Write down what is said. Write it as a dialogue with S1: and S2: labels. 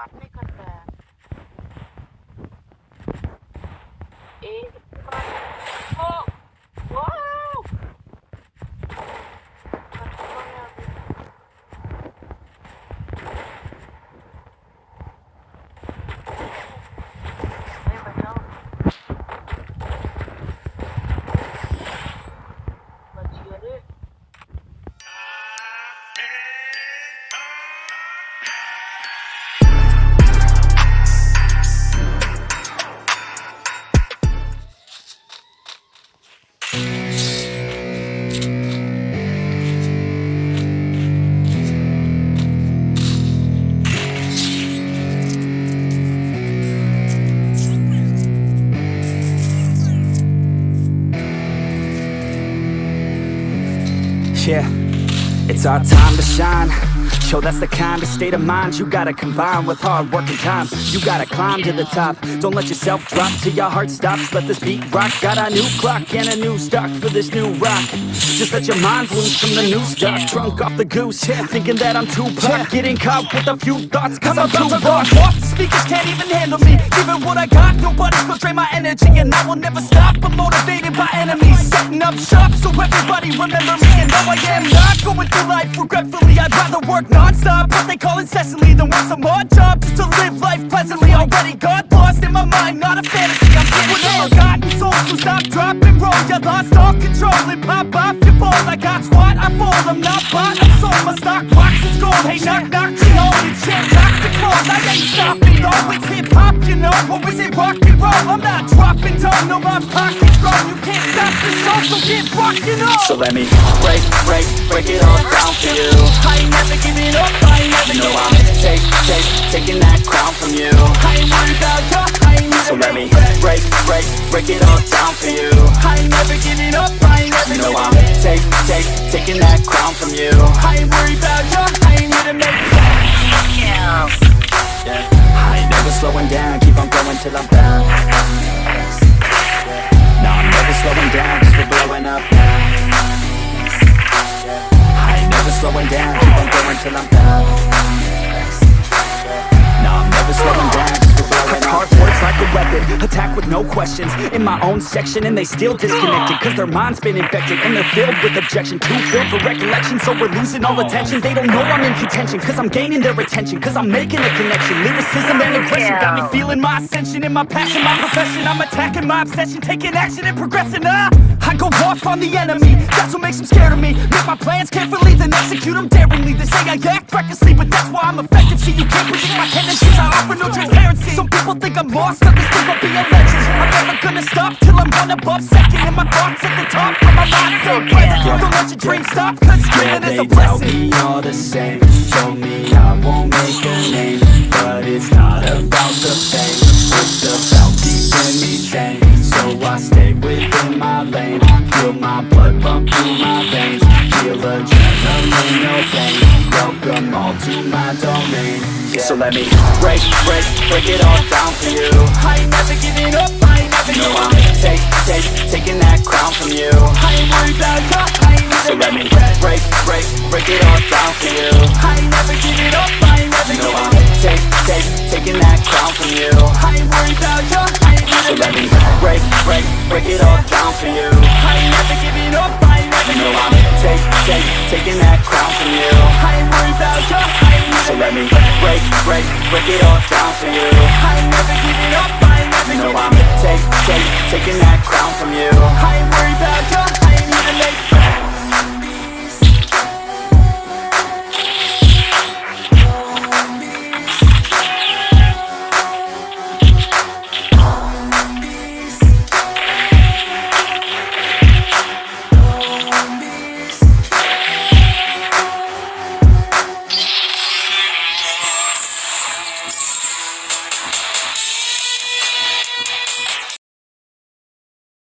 S1: बातें करता है।
S2: Yeah, it's our time to shine. Yo, that's the kind of state of mind you gotta combine with hard work and time. You gotta climb to the top. Don't let yourself drop till your heart stops. Let this beat rock. Got a new clock and a new stock for this new rock. Just let your mind loose from the new stuff. Drunk off the goose, yeah, thinking that I'm too pop. Getting caught with a few thoughts, cause I'm, too rough.
S3: off, the speakers can't even handle me Giving what I got, nobody's gonna drain my energy And I will never stop, I'm motivated by enemies Setting up shop so everybody remember me And no, I am through life regretfully. I'd rather work non-stop, what they call incessantly Than work some odd job just to live life pleasantly. Already got lost in my mind, not a fantasy. I'm getting with a forgotten soul, so stop, drop, and roll. You lost all control. And pop off your balls I got squat, I fall, I'm not bought, I'm sold. My stock box is gold, hey knock, knock, she holding shit Knock the cross, I ain't stopping though. It's hip hop, you know, or is it rock and roll? I'm not dropping down, no my pocket's grown. You can't this show, so get rockin' on
S2: So let me break, break, break it all down for you.
S3: I ain't never giving up, I ain't never
S2: You know I'm take, take, taking that crown from you.
S3: I ain't worried about you, I ain't never
S2: So let me break, break, break it all down for you.
S3: I ain't never giving up, I ain't never
S2: You know I'm take, take, taking that crown from you.
S3: I ain't worried about you, I ain't here to make
S2: Yeah. I ain't never slowing down, keep on going till I'm down. Slowing down, cause we're blowing up now. I ain't never slowing down, keep on going till I'm down. Never slowing down, cause we're blowing up. Hard work's like a weapon, attack with no questions. In my own section, and they still disconnected, cause their mind's been infected, and they're filled with objection. Too filled for recollection, so we're losing all attention. They don't know I'm in contention, cause I'm gaining their attention, cause I'm making a connection. Lyricism and aggression got me feeling my ascension and my passion, my profession. I'm attacking my obsession, taking action and progressing. Ah, I go off on the enemy, that's what makes them scared of me. Make my plans carefully, then execute them daringly. They say I act recklessly, but that's why I'm effective. See, you can't predict my tendencies, I offer no transparency. Some people think I'm lost, others think I'll be a legend. I'm never gonna stop till I'm one above second. And my thoughts at the top, and my mind stay present. Don't let your dreams stop, cause Yeah,
S3: dreaming is
S2: they tell me all the same Told me I won't make a name But it's not about the fame It's about no pain Welcome all to my domain yeah. So let me break, break, break it all down for you.
S3: I ain't never giving up, I ain't never
S2: You know
S3: giving
S2: I'm take, take, taking that crown from you.
S3: I ain't worried about you, I ain't
S2: So let me
S3: giving
S2: break, break, break it all down for you.
S3: I ain't never giving up, I ain't never
S2: You know
S3: giving
S2: I'm take, take, taking that crown from you.
S3: I ain't worried about you, I ain't
S2: So let me break, break, break it all down for you break, it all